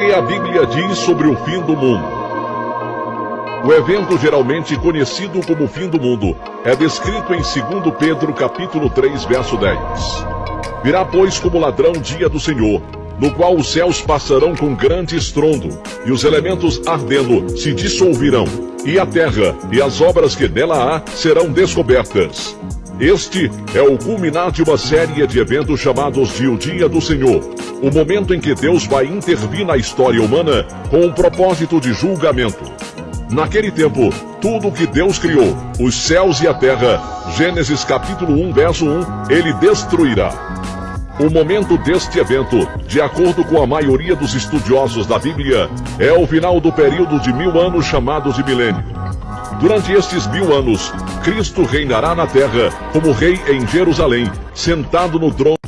que a Bíblia diz sobre o fim do mundo. O evento geralmente conhecido como fim do mundo é descrito em 2 Pedro capítulo 3, verso 10. Virá, pois, como ladrão dia do Senhor, no qual os céus passarão com grande estrondo, e os elementos ardendo se dissolverão, e a terra e as obras que nela há serão descobertas. Este é o culminar de uma série de eventos chamados de o Dia do Senhor, o momento em que Deus vai intervir na história humana com um propósito de julgamento. Naquele tempo, tudo o que Deus criou, os céus e a terra, Gênesis capítulo 1, verso 1, ele destruirá. O momento deste evento, de acordo com a maioria dos estudiosos da Bíblia, é o final do período de mil anos chamados de milênio. Durante estes mil anos, Cristo reinará na terra como rei em Jerusalém, sentado no trono.